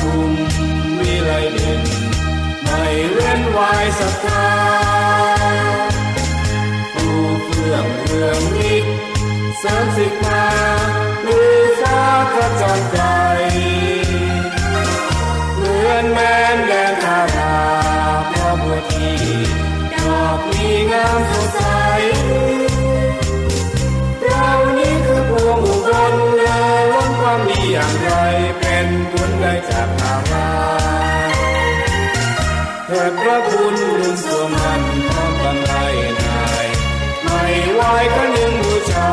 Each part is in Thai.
ทุมวิไลเด่นไม่เว้นวายศรัทธาผู้เพื่องเรืองนิกสริมสิกมาหรือฟ้าขจรไกลเหมือนแมนแดนทาราพระบัวทีดอกมีงามสดใสเรานี้คือพวงอุบลเล้นความดีอย่างไร เป็นบุญได้จากทางราเถิดพระคุณลุนสวมันพร้อมกำไรนายไม่ไหวก็ยังบูชา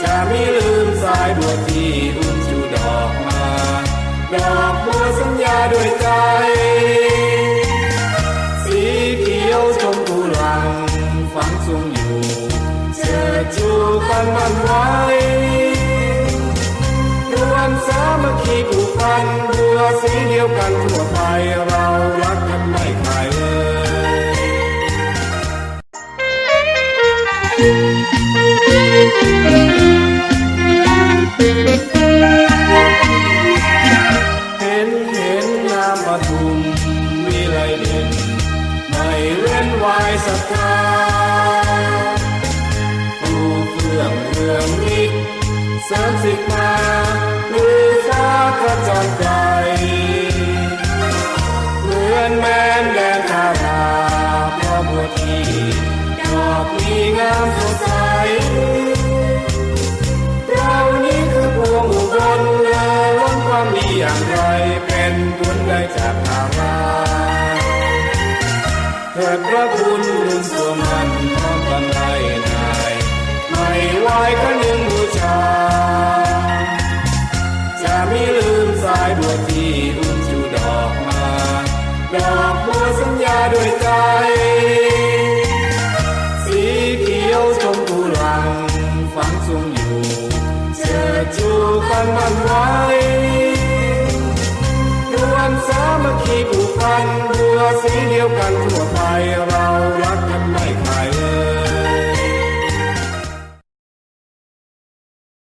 จะไมีลืมสายบัวที่อุ้มจูดอกมาดอกบัวสัญญาด้วยใจ สีเขียวชมพูหลังฝังทรงอยู่เชิดชูกันมันไว้ กพันบัวสีเดียวกันทั่วไปเรารักกันไม่ขายเลย เห็นเห็นนามปทุมวิไลเด่นไม่เว้นวายศรัทธาผู้เพื่องเรืองนิกเสริมสิกมาหรือฟ้า ไกลเหมือนแม่นแดนทาราพระบัวทีดอกมีงามสดใสเรานี้คือพวงอุบลเลอล้นความดีอย่างไรเป็นบุญได้จากทาราเถิดพระคุณลุนสวมันพร้อ ดอกบัวสัญญาด้วยใจ สีเขียวชมพูหลังฝังซุ่มอยู่เชิดชูกันมันไว้รวมสามัคคีผูกพันบัวสีเดียวกันทั่วไปเรา